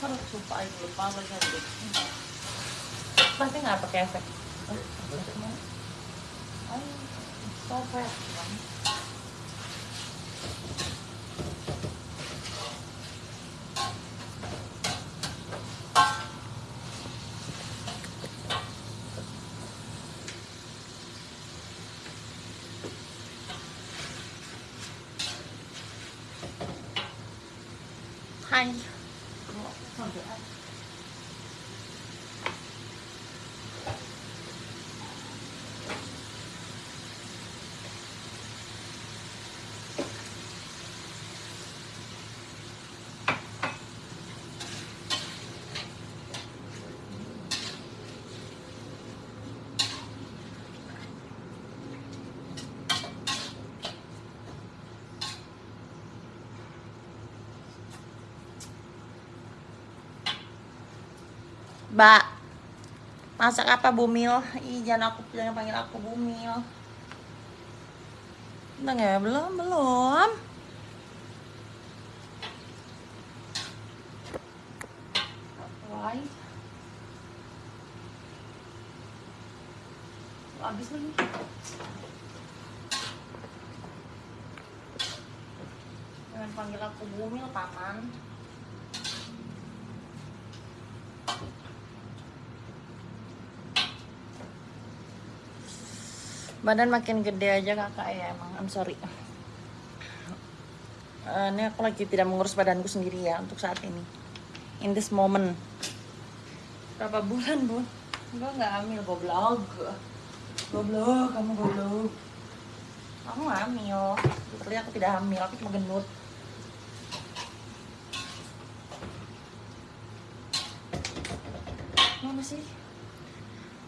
Harus sumpah aja lupa apa jadi. Pasti nggak pakai efek. Ayo, stop ya. Hai. Mbak, masak apa Bumil? Ih, jangan aku jangan panggil aku Bumil. Udah nggak? Belum, belum. Why? Habis lagi. Jangan panggil aku Bumil, paman. Badan makin gede aja kakak ya emang. I'm sorry. Eh, ini aku lagi tidak mengurus badanku sendiri ya untuk saat ini. In this moment. Berapa bulan bun gue nggak hamil goblok. Goblok kamu goblok. Aku nggak hamil. Literally aku tidak hamil aku cuma gendut mana sih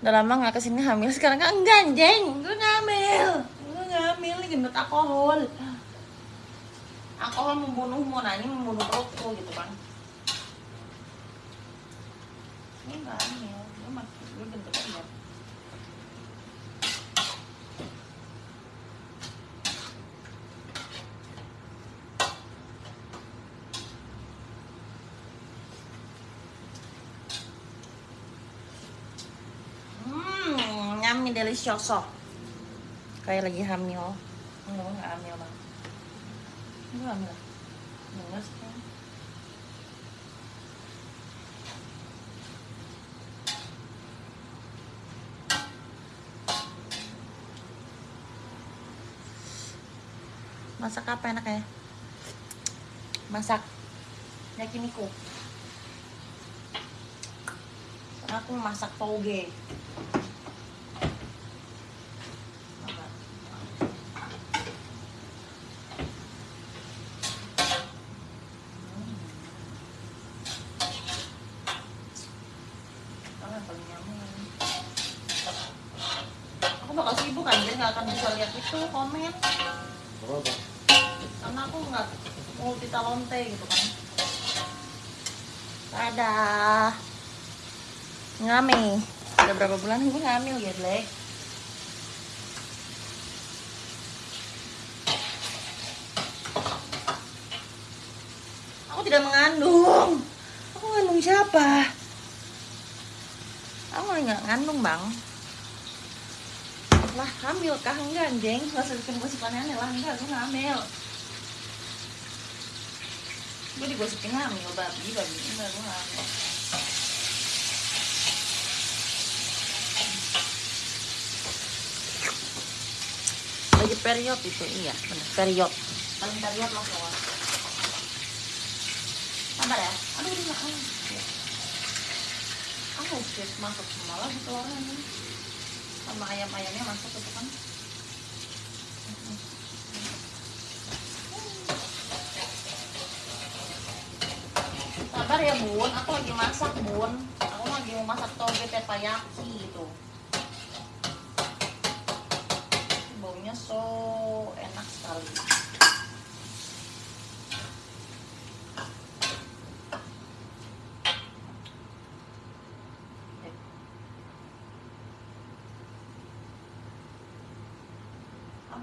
udah lama nggak ke sini hamil sekarang kan enggak anjing. Gue nggak hamil gue nggak hamil ini gendut alkohol. Alkohol membunuhmu nah ini membunuh perutku gitu kan. Ini nggak hamil gue masih gue gendut aja Delicioso. Kayak lagi hamil. Enggak, enggak hamil bang. Enggak hamil. Enggak sih. Masak apa enaknya? Masak yakiniku. Aku masak toge. Nggak akan bisa lihat itu komen Apa? karena aku nggak multi talonte gitu kan. Dadah. Ngami. Udah berapa bulan gue ngamil ya, Black? Aku tidak mengandung. Aku ngandung siapa? Aku nggak ngandung, Bang. Lah, hamil kah? Enggak, anjing. Gak usah bikin gosip aneh-aneh lah. Enggak, gue nggak hamil. Gue digosipin hamil, babi, babi. Enggak, gue nggak hamil. lagi period itu iya benar period paling period lah kawan sabar ya aduh udah makan aku shit masuk lagi telurnya ini sama ayam-ayamnya masuk itu kan? Sabar ya bun. Aku lagi masak bun. Aku lagi mau masak toge teppanyaki gitu. Baunya so enak sekali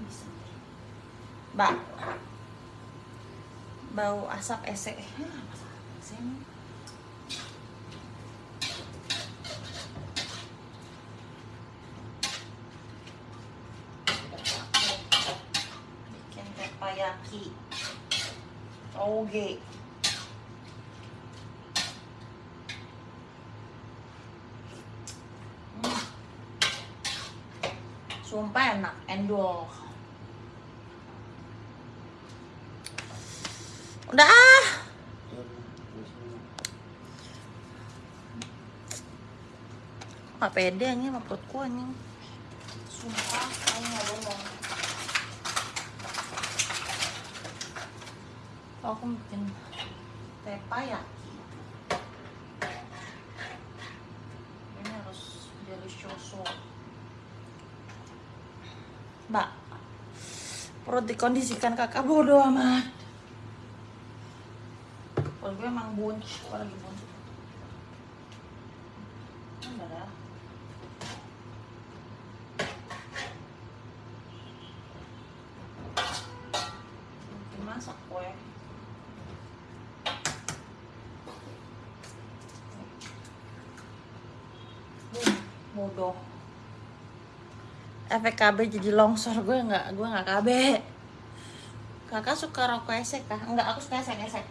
bisa. bau bau asap esek bikin tepayaki oge hmm. sumpah enak endol. Udah ah. Gak pede anjing sama perutku anjing. Sumpah, gak bohong. Aku bikin tepayaki. Ini harus delicioso. Mbak, perut dikondisikan kakak bodoh amat. Kalau gue emang bunch, gue lagi bunch. Enggak masak kue. Bodoh. Efek KB jadi longsor gue nggak gue nggak KB. Kakak suka rokok esek kah? Enggak, aku suka esek esek.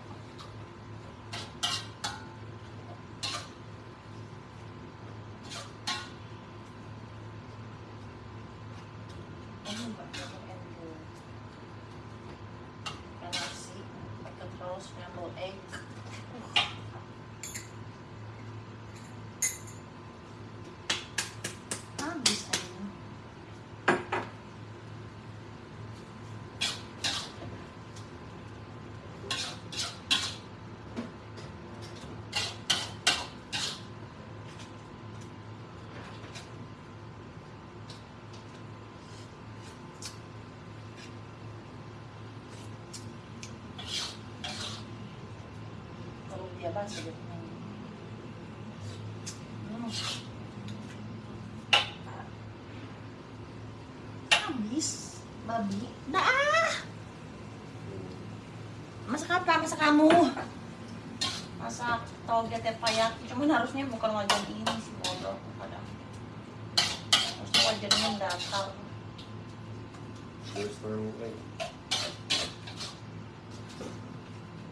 Ini pakai endo. Pakai nasi, pakai terus scrambled egg. Habis aja. Hmm. Habis, babi. Dah. ah. Masak apa? Masak kamu. Masak toge tepayaki. Cuman harusnya bukan wajan ini sih bodoh kadang. Harusnya wajannya datar.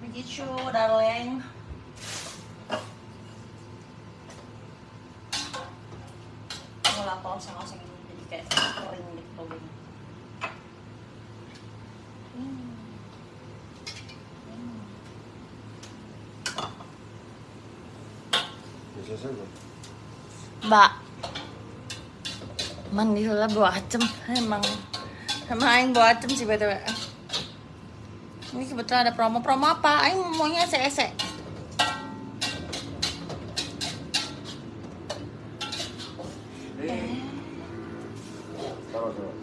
Begitu, darling. Mau lapor oseng-oseng ini jadi kayak kering gitu togenya. Hmm. Hmm. Mbak Mandi lah bawa acem Emang Emang Aing bawa acem sih btw Ini kebetulan ada promo Promo apa? Aing maunya esek-esek Eh. Taruh, taruh.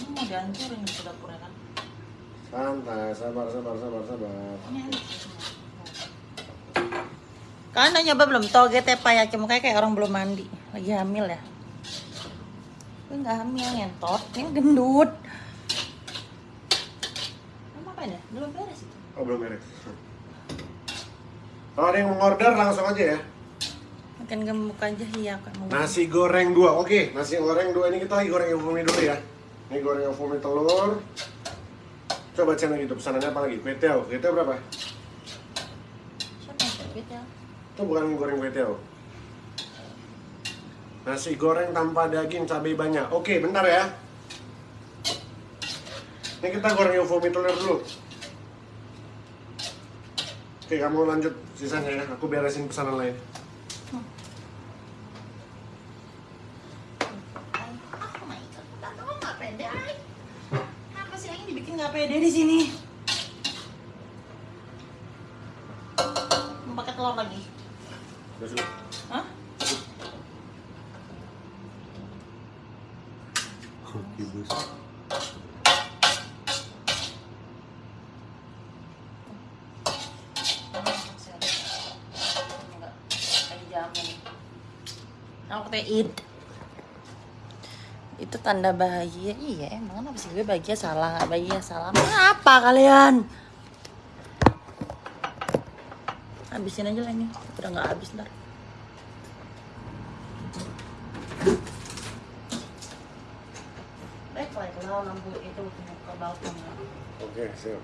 Ini mau dihancurin di dapurnya kan Santai, sabar, sabar, sabar, sabar. Ini enak sih semua. Kalian udah nyoba belum? Toge tepayaki Mukanya kayak orang belum mandi Lagi hamil ya Gue gak hamil ngentot Ini gendut Kamu apa ya? Belum beres itu Oh, belum beres. Kalau ada yang mau order langsung aja ya. Makin gemuk aja iya kan mau Nasi goreng dua, oke. Nasi goreng dua ini kita lagi goreng infumi dulu ya. Ini goreng infumi telur. Coba lagi tuh pesanannya apa lagi? Kue tiao, kue tiao berapa? Siapa yang ya? Itu bukan goreng kue tiao. Nasi goreng tanpa daging, cabai banyak. Oke, bentar ya. Ini kita goreng infumi telur dulu. Oke, kamu lanjut sisanya ya. Aku beresin pesanan lain. Oh my god, tak tahu nggak pede ay. Kenapa sih ini dibikin nggak pede di sini? Mau pakai telur lagi? Udah sudah. Hah? Oke, bos. Aku teh eat. Itu tanda bahagia. Iya, emang kenapa sih gue bahagia salah, nggak bahagia salah. Apa kalian? Habisin aja lah ini. Udah nggak habis ntar. Back like love. taruh lampu itu ke balkon. Oke, siap.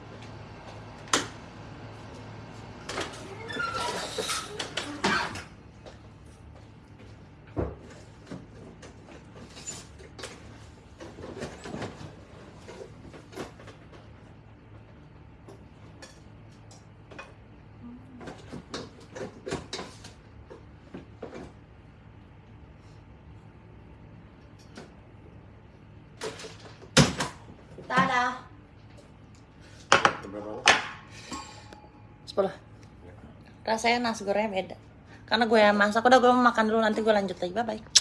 Rasanya nasi gorengnya beda. Karena gue yang masak, udah gue mau makan dulu nanti gue lanjut lagi. Bye bye.